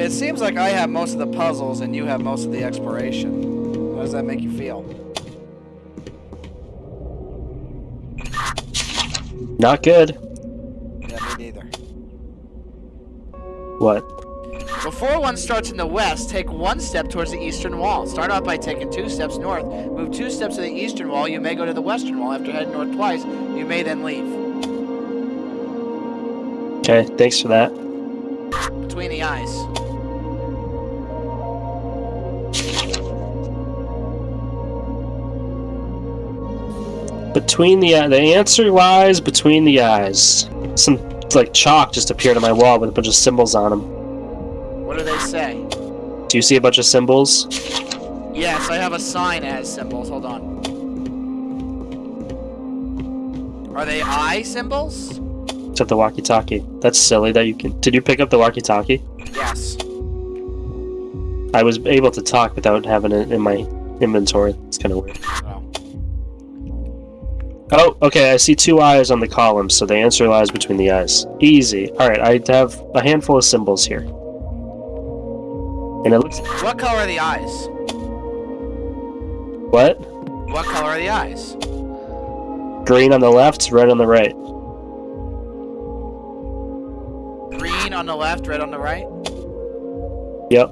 it seems like I have most of the puzzles and you have most of the exploration. How does that make you feel? Not good. Yeah, me neither. What? Before one starts in the west, take one step towards the eastern wall. Start off by taking two steps north. Move two steps to the eastern wall. You may go to the western wall. After heading north twice, you may then leave. Okay, thanks for that. Between the eyes. Between the the answer lies between the eyes. Some like chalk just appeared on my wall with a bunch of symbols on them. What do they say? Do you see a bunch of symbols? Yes, I have a sign as symbols. Hold on. Are they eye symbols? At the walkie-talkie. That's silly that you can. Did you pick up the walkie-talkie? Yes. I was able to talk without having it in my inventory. It's kind of weird. Oh. Okay. I see two eyes on the column, so the answer lies between the eyes. Easy. All right, I have a handful of symbols here, and it looks. What color are the eyes? What? What color are the eyes? Green on the left, red on the right. Green on the left, red on the right? Yep.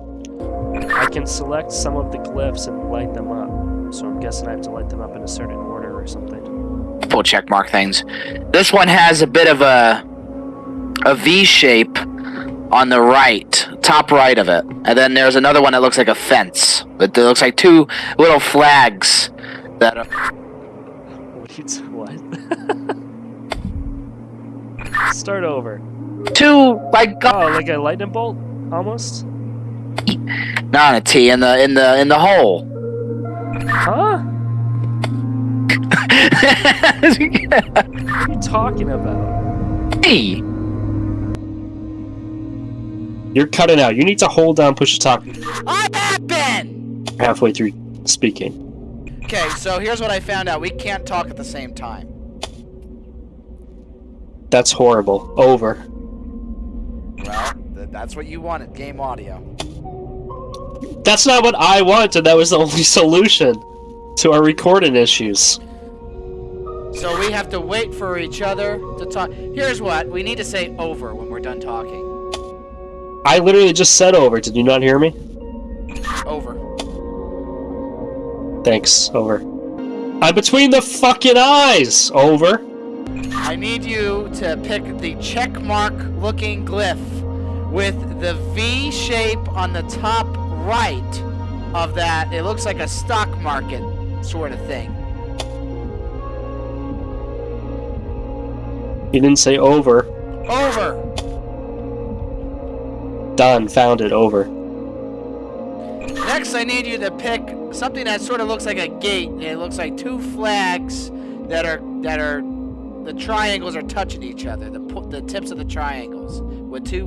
I can select some of the glyphs and light them up. So I'm guessing I have to light them up in a certain order or something. Full check mark things. This one has a bit of a a V shape on the right, top right of it. And then there's another one that looks like a fence. But it looks like two little flags that are What? do you- What? Start over. two like Oh, like a lightning bolt, almost. not a T in the in the in the hole. Huh? What are you talking about? Hey. You're cutting out. You need to hold down push to talk I have been. halfway through speaking. Okay, so here's what I found out. We can't talk at the same time. That's horrible. Over. Well, th- that's what you wanted. Game audio. That's not what I wanted. That was the only solution to our recording issues. So we have to wait for each other to talk. Here's what we need to say over when we're done talking. I literally just said over. Did you not hear me? Over. Thanks. Over. I'm between the fucking eyes. Over. I need you to pick the check mark looking glyph with the V shape on the top right of that. It looks like a stock market sort of thing. You didn't say over. Over. Done. Found it. Over. Next, I need you to pick something that sort of looks like a gate. It looks like two flags that are that are the triangles are touching each other. The the tips of the triangles with two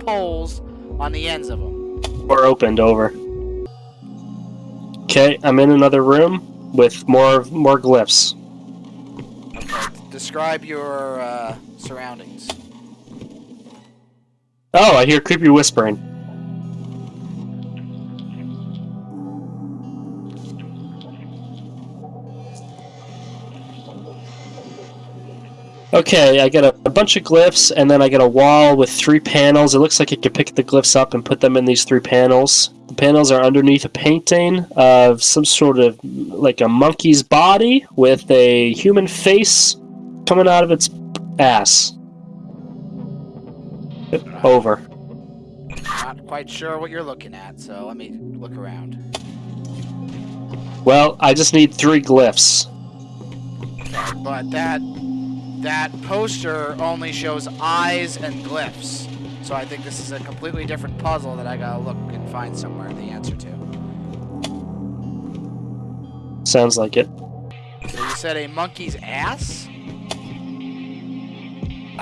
poles on the ends of them. Door opened. Over. Okay, I'm in another room with more more glyphs. Describe your uh, surroundings. Oh, I hear creepy whispering. Okay, I get a, a bunch of glyphs, and then I get a wall with three panels. It looks like I could pick the glyphs up and put them in these three panels. The panels are underneath a painting of some sort of like a monkey's body with a human face coming out of its ass. Over. Not quite sure what you're looking at, so let me look around. Well, I just need three glyphs. But that that poster only shows eyes and glyphs. So I think this is a completely different puzzle that I gotta look and find somewhere the answer to. Sounds like it. So you said a monkey's ass?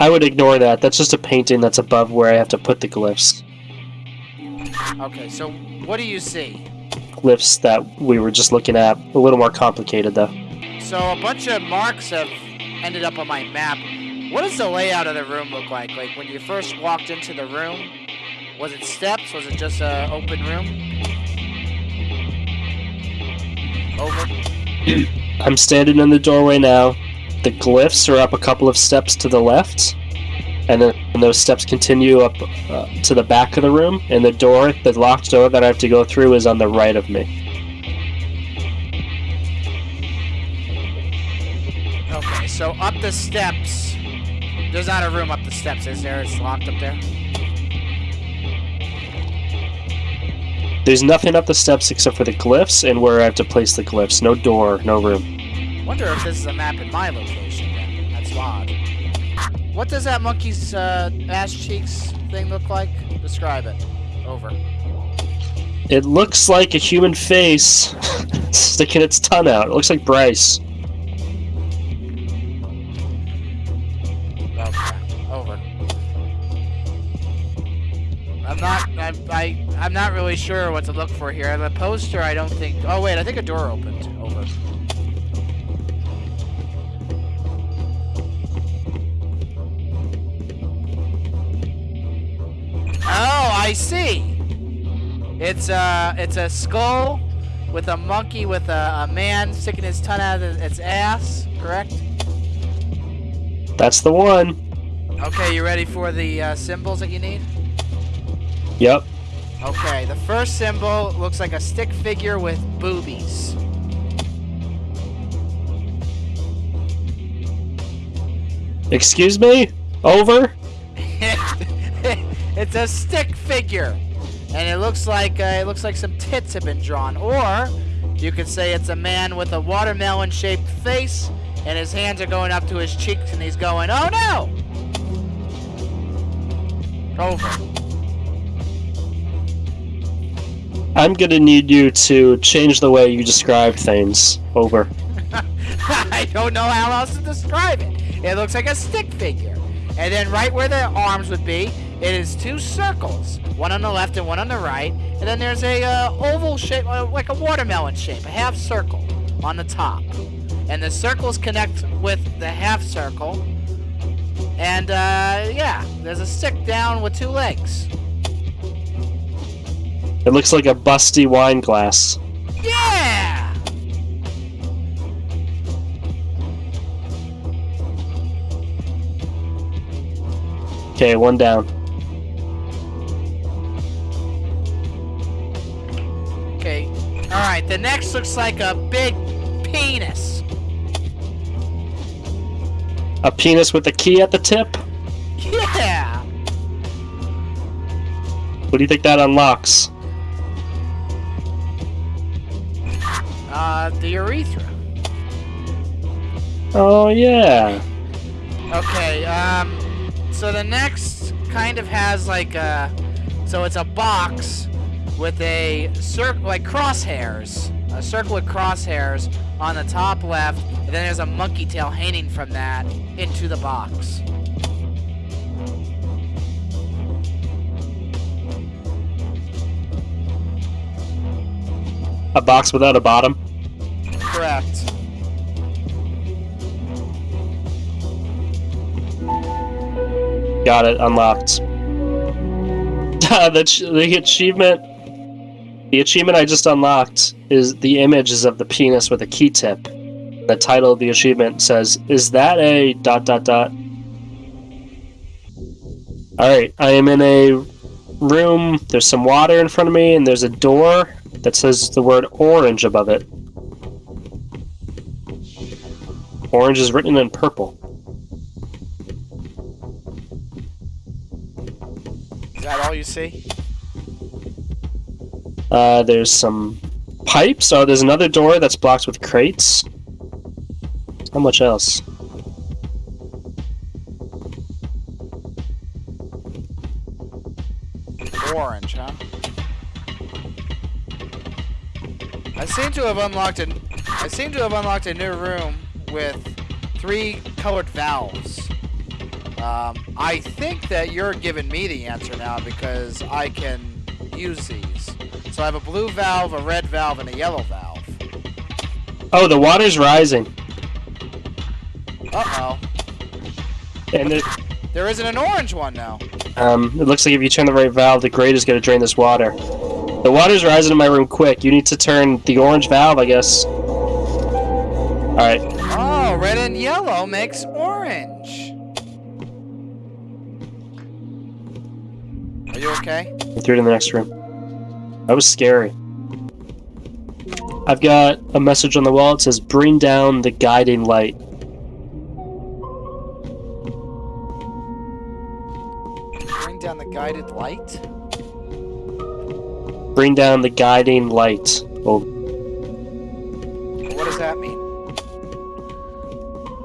I would ignore that. That's just a painting that's above where I have to put the glyphs. Okay, so what do you see? Glyphs that we were just looking at. A little more complicated, though. So a bunch of marks have ended up on my map. What does the layout of the room look like? Like when you first walked into the room, Was it steps? Was it just a open room? Over. I'm standing in the doorway now. The glyphs are up a couple of steps to the left, and then and those steps continue up uh, to the back of the room. And the door, the locked door that I have to go through, is on the right of me. Okay, so up the steps. There's not a room up the steps, is there? It's locked up there. There's nothing up the steps except for the glyphs and where I have to place the glyphs. No door, no room. Wonder if this is a map in my location then. That's odd. What does that monkey's uh, ass cheeks thing look like? Describe it. Over. It looks like a human face sticking its tongue out. It looks like Bryce. Okay. Over. I'm not. I, I. I'm not really sure what to look for here. The poster. I don't think. Oh wait. I think a door opened. I see. It's a. It's a skull with a monkey with a, a man sticking his tongue out of its ass. Correct. That's the one. Okay, you ready for the uh, symbols that you need? Yep. Okay, the first symbol looks like a stick figure with boobies. Excuse me? Over? It's a stick figure, and it looks like uh, it looks like some tits have been drawn. Or you could say it's a man with a watermelon-shaped face, and his hands are going up to his cheeks, and he's going, "Oh no!" Over. I'm gonna need you to change the way you describe things. Over. I don't know how else to describe it. It looks like a stick figure. And then right where the arms would be, it is two circles. One on the left and one on the right. And then there's a uh, oval shape, uh, like a watermelon shape, a half circle on the top. And the circles connect with the half circle. And uh, yeah, there's a stick down with two legs. It looks like a busty wine glass. Yeah! Okay, one down. Alright, the next looks like a big penis. A penis with a key at the tip? Yeah! What do you think that unlocks? Uh, the urethra. Oh, yeah. Okay, um, so the next kind of has like a, so it's a box with a circle, like crosshairs, a circle with crosshairs on the top left, and then there's a monkey tail hanging from that into the box. A box without a bottom? Correct. Got it, unlocked. the, ch- the achievement. The achievement I just unlocked is the images of the penis with a key tip. The title of the achievement says, Is that a dot dot dot? Alright, I am in a room. There's some water in front of me, and there's a door that says the word orange above it. Orange is written in purple. Is that all you see? Uh, there's some pipes. Oh, there's another door that's blocked with crates. How much else? Orange, huh? I seem to have unlocked an I seem to have unlocked a new room with three colored valves. Um, I think that you're giving me the answer now because I can use these. So I have a blue valve, a red valve, and a yellow valve. Oh, the water's rising, Uh-oh. and there, There isn't an orange one now. Um, it looks like if you turn the right valve, the grate is going to drain this water. The water's rising in my room quick. You need to turn the orange valve, I guess. Alright. Oh, red and yellow makes orange. Are you okay? Through to the next room. That was scary. I've got a message on the wall. It says, bring down the guiding light. Bring down the guided light? Bring down the guiding light. Oh, What does that mean?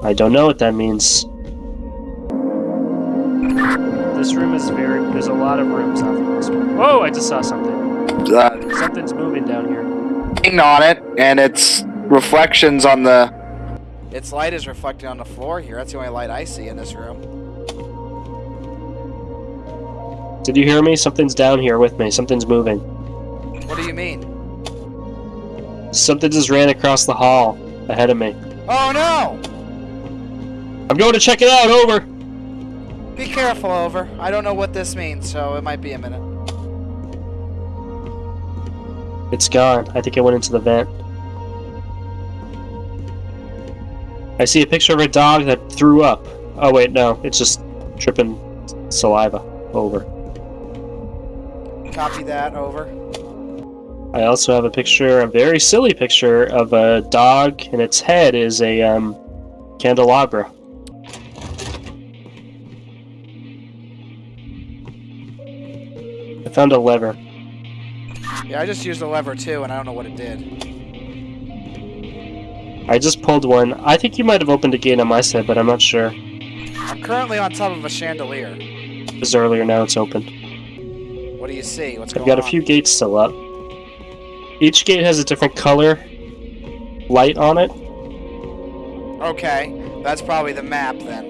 I don't know what that means. This room is very. There's a lot of rooms off of this one. Whoa! I just saw something. Uh, Something's moving down here. on it, and it's reflections on the. Its light is reflecting on the floor here. That's the only light I see in this room. Did you hear me? Something's down here with me. Something's moving. What do you mean? Something just ran across the hall ahead of me. Oh no! I'm going to check it out. Over. Be careful, over. I don't know what this means, so it might be a minute. It's gone. I think it went into the vent. I see a picture of a dog that threw up. Oh wait, no, it's just dripping saliva. Over. Copy that, over. I also have a picture, a very silly picture of a dog, and its head is a um, candelabra. I found a lever. Yeah, I just used a lever too, and I don't know what it did. I just pulled one. I think you might have opened a gate on my side, but I'm not sure. I'm currently on top of a chandelier. It was earlier, now it's open. What do you see? What's I've got a few gates still up. Each gate has a different color light on it. Okay, that's probably the map then.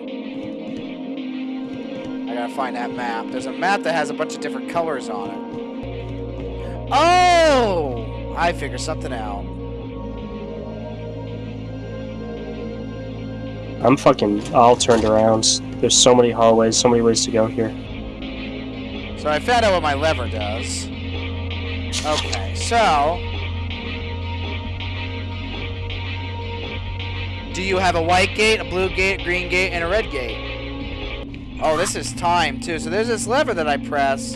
I gotta find that map. There's a map that has a bunch of different colors on it. Oh! I figured something out. I'm fucking all turned around. There's so many hallways, so many ways to go here. So I found out what my lever does. Okay, so... Do you have a white gate, a blue gate, a green gate, and a red gate? Oh, this is time, too. So there's this lever that I press,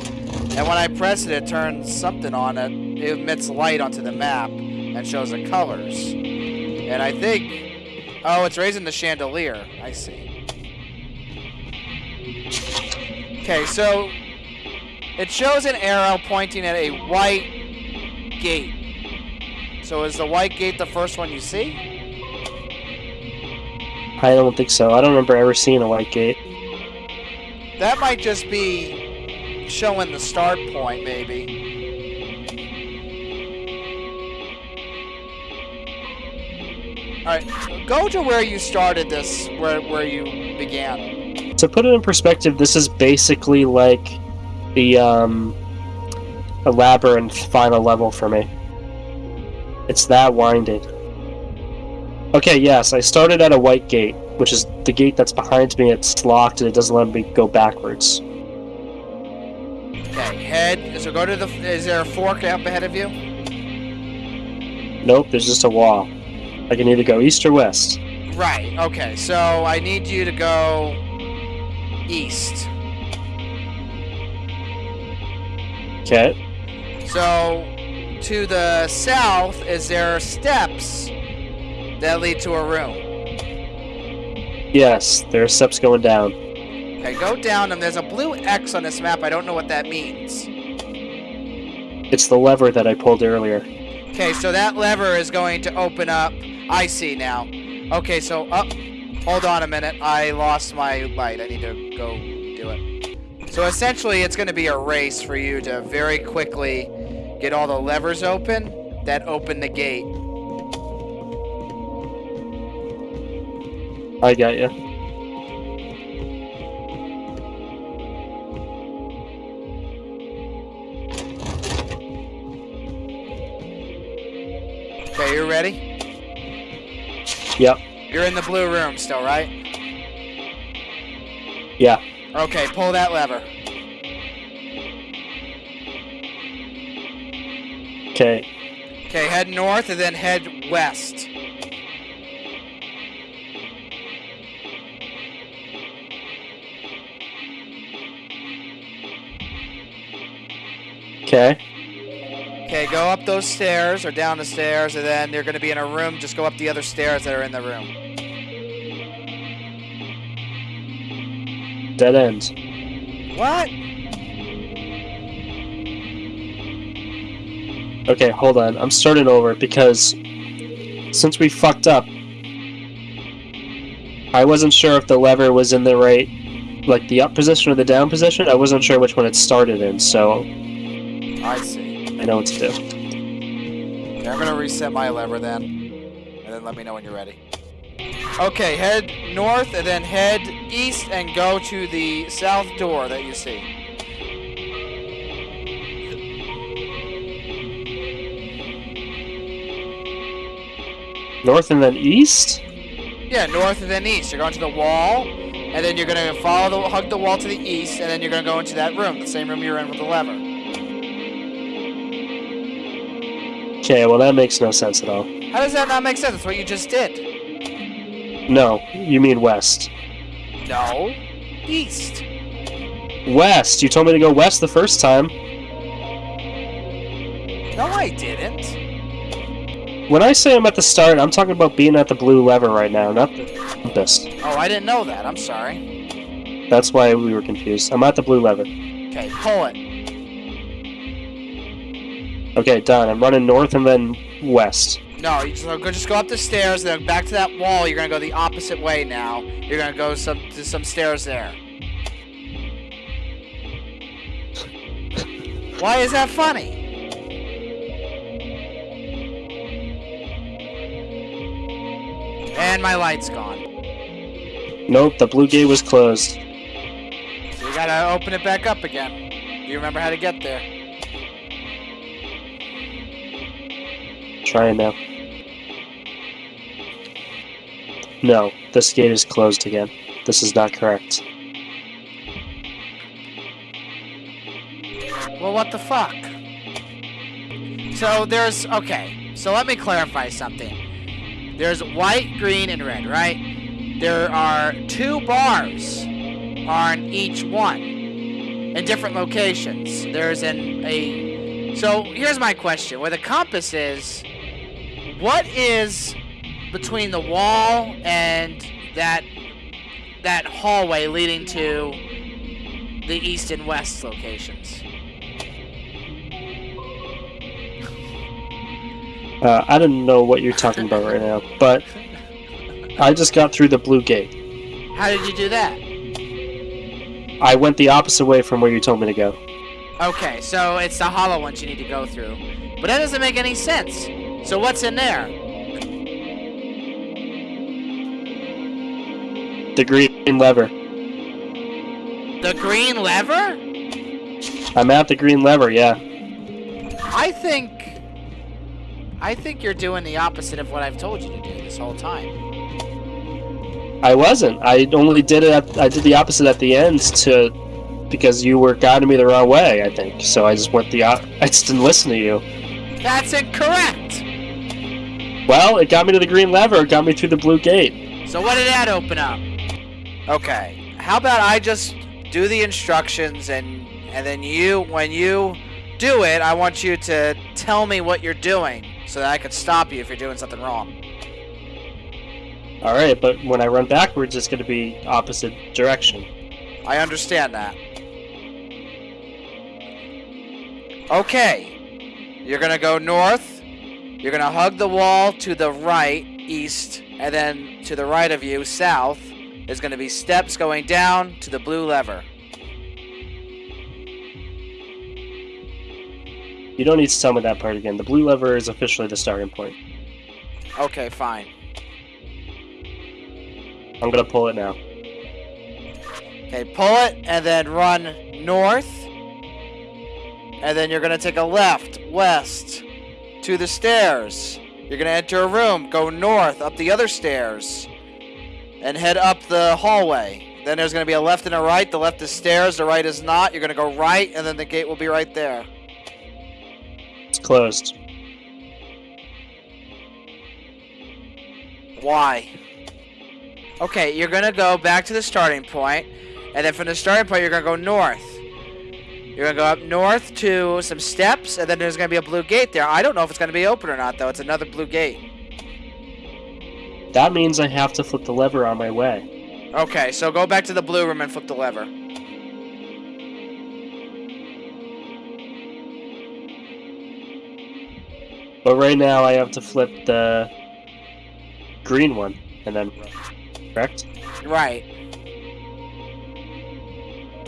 and when I press it, it turns something on it. It emits light onto the map and shows the colors. And I think... Oh, it's raising the chandelier. I see. Okay, so it shows an arrow pointing at a white gate. So is the white gate the first one you see? I don't think so. I don't remember ever seeing a white gate. That might just be showing the start point, maybe. Alright, go to where you started this, where, where you began. To put it in perspective, this is basically like the um, a labyrinth final level for me. It's that winding. Okay, yes, I started at a white gate, which is the gate that's behind me. It's locked and it doesn't let me go backwards. Okay, head, so go to the, is there a fork up ahead of you? Nope, there's just a wall. I can either go east or west. Right, okay, so I need you to go east. Okay. So, to the south, is there steps that lead to a room? Yes, there are steps going down. Okay, go down, and there's a blue X on this map. I don't know what that means. It's the lever that I pulled earlier. Okay, so that lever is going to open up. I see now. Okay, so up. hold on a minute. I lost my light. I need to go do it. So essentially, it's going to be a race for you to very quickly get all the levers open that open the gate. I got you. Okay, you're ready? Yep. You're in the blue room still, right? Yeah. Okay, pull that lever. Okay. Okay, head north and then head west. Okay. Okay, go up those stairs or down the stairs, and then you're going to be in a room. Just go up the other stairs that are in the room. Dead end. What? Okay, hold on. I'm starting over because since we fucked up, I wasn't sure if the lever was in the right, like the up position or the down position. I wasn't sure which one it started in, so I see. I know what to do. Okay, I'm going to reset my lever then. And then let me know when you're ready. Okay, head north and then head east and go to the south door that you see. North and then east? Yeah, north and then east. You're going to the wall, and then you're going to follow the hug the wall to the east, and then you're going to go into that room, the same room you're in with the lever. Okay, well that makes no sense at all. How does that not make sense? That's what you just did. No, you mean west. No. East. West! You told me to go west the first time. No, I didn't. When I say I'm at the start, I'm talking about being at the blue lever right now, not the compass. Oh, I didn't know that. I'm sorry. That's why we were confused. I'm at the blue lever. Okay, pull it. Okay, done. I'm running north and then west. No, you just go, just go up the stairs, then back to that wall. You're gonna go the opposite way now. You're gonna go some to some stairs there. Why is that funny? And my light's gone. Nope, the blue gate was closed. So you gotta open it back up again. You remember how to get there? Trying now. No, this gate is closed again. This is not correct. Well, what the fuck? So there's okay. So let me clarify something. There's white, green, and red, right? There are two bars on each one in different locations. There's an a. So here's my question: Where the compass is, what is between the wall and that that hallway leading to the east and west locations? Uh, I don't know what you're talking about right now, but I just got through the blue gate. How did you do that? I went the opposite way from where you told me to go. Okay, so it's the hollow ones you need to go through. But that doesn't make any sense. So what's in there? The green lever. The green lever? I'm at the green lever, yeah. I think I think you're doing the opposite of what I've told you to do this whole time. I wasn't. I only did it. At, I did the opposite at the end to because you were guiding me the wrong way. I think so. I just went the. I just didn't listen to you. That's incorrect. Well, it got me to the green lever. It got me through the blue gate. So what did that open up? Okay. How about I just do the instructions and and then you when you do it, I want you to tell me what you're doing so that I could stop you if you're doing something wrong. All right, but when I run backwards, it's going to be opposite direction. I understand that. Okay. You're going to go north. You're going to hug the wall to the right, east, and then to the right of you, south, is going to be steps going down to the blue lever. You don't need to tell me that part again. The blue lever is officially the starting point. Okay, fine. I'm going to pull it now. Okay, pull it and then run north. And then you're going to take a left, west, to the stairs. You're going to enter a room, go north, up the other stairs, and head up the hallway. Then there's going to be a left and a right. The left is stairs, the right is not. You're going to go right, and then the gate will be right there. It's closed. Why? Okay, you're going to go back to the starting point, and then from the starting point, you're going to go north. You're gonna go up north to some steps, and then there's gonna be a blue gate there. I don't know if it's gonna be open or not, though. It's another blue gate. That means I have to flip the lever on my way. Okay, so go back to the blue room and flip the lever. But right now I have to flip the green one and then correct? Right.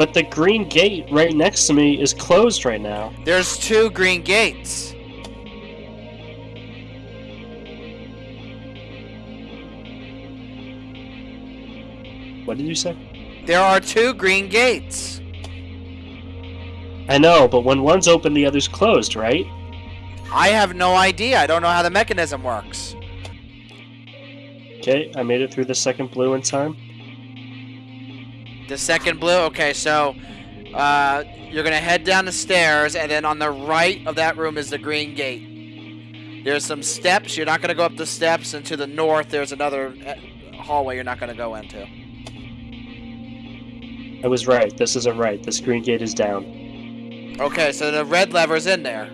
But the green gate right next to me is closed right now. There's two green gates. What did you say? There are two green gates. I know, but when one's open, the other's closed, right? I have no idea. I don't know how the mechanism works. Okay, I made it through the second blue in time. The second blue. Okay, so uh, you're gonna head down the stairs, and then on the right of that room is the green gate. There's some steps. You're not gonna go up the steps, and to the north there's another uh, hallway you're not gonna go into. I was right. This isn't right. This green gate is down. Okay, so the red lever's in there.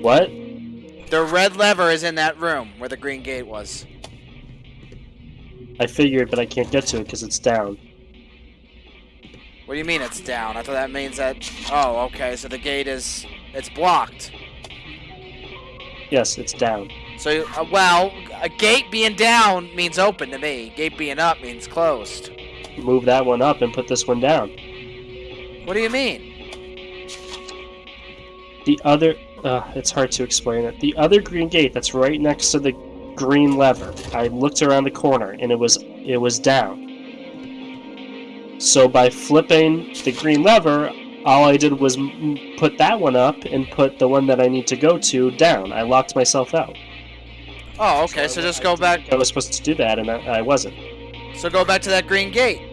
What? The red lever is in that room where the green gate was. I figured, but I can't get to it because it's down. What do you mean it's down? I thought that means that. Oh, okay. So the gate is it's blocked. Yes, it's down. So uh, well, a gate being down means open to me. Gate being up means closed. Move that one up and put this one down. What do you mean? The other... Uh, it's hard to explain it. The other green gate that's right next to the green lever. I looked around the corner and it was it was down. So by flipping the green lever, all I did was m- put that one up and put the one that I need to go to down. I locked myself out. Oh, okay. So just go back. I was supposed to do that and I, I wasn't. So go back to that green gate.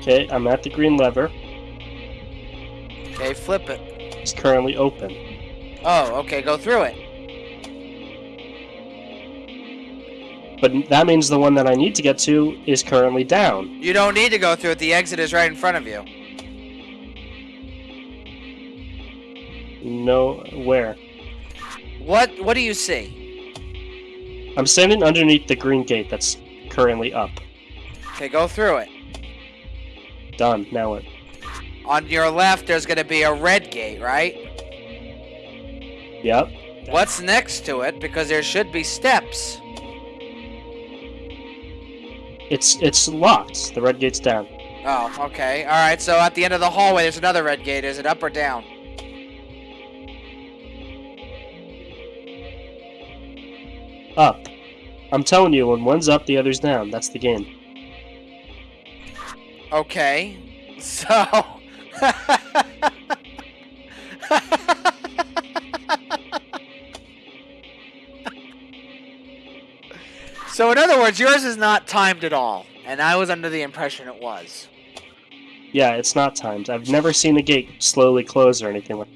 Okay, I'm at the green lever. Okay, flip it. It's currently open. Oh, okay. Go through it. But that means the one that I need to get to is currently down. You don't need to go through it. The exit is right in front of you. No, where? What What do you see? I'm standing underneath the green gate that's currently up. Okay, go through it. Done. Now what? On your left, there's gonna be a red gate, right? Yep. What's next to it? Because there should be steps. It's it's locked. The red gate's down. Oh, okay. All right. So at the end of the hallway, there's another red gate. Is it up or down? Up. I'm telling you, when one's up, the other's down. That's the game. Okay. So. so, in other words, yours is not timed at all. And I was under the impression it was. Yeah, it's not timed. I've never seen a gate slowly close or anything like.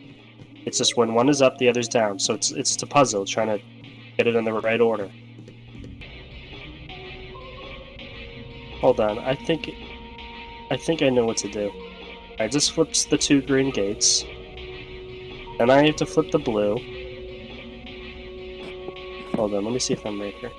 It's just when one is up, the other's down. So it's it's a puzzle trying to get it in the right order. Hold on, I think I think I know what to do. I just flipped the two green gates. Then I have to flip the blue. Hold on, let me see if I'm right here.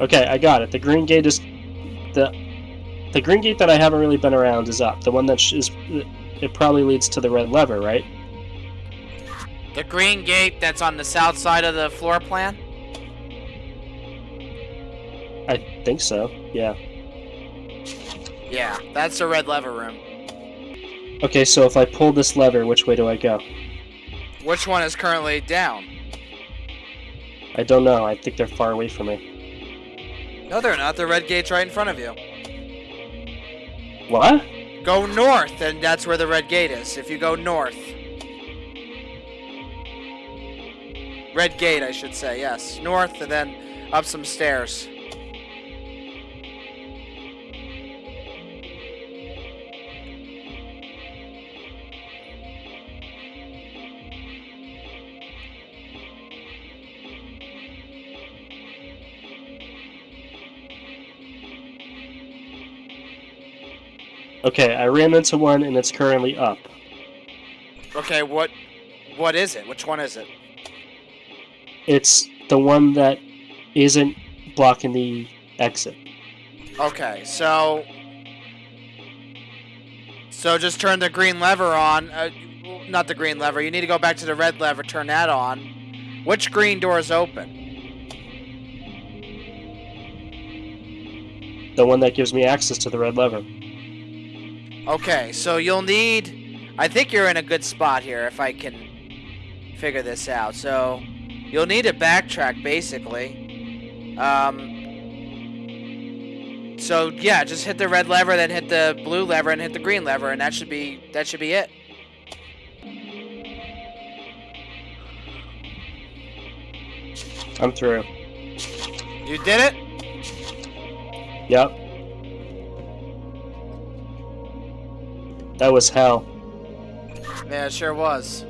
Okay, I got it. The green gate is the the green gate that I haven't really been around is up. The one that is it probably leads to the red lever, right? The green gate that's on the south side of the floor plan? I think so. Yeah. Yeah, that's the red lever room. Okay, so if I pull this lever, which way do I go? Which one is currently down? I don't know. I think they're far away from me. No, they're not. The red gate's right in front of you. What? Go north, and that's where the red gate is. If you go north. Red gate, I should say, yes. North, and then up some stairs. Okay, I ran into one and it's currently up. Okay, what what is it? Which one is it? It's the one that isn't blocking the exit. Okay, so so just turn the green lever on. Uh, not the green lever. You need to go back to the red lever. Turn that on. Which green door is open? The one that gives me access to the red lever. Okay, so you'll need. I think you're in a good spot here if I can figure this out. So you'll need to backtrack basically. Um. So yeah, just hit the red lever, then hit the blue lever, and hit the green lever, and that should be that should be it. I'm through. You did it. Yep. That was hell. Yeah, it sure was.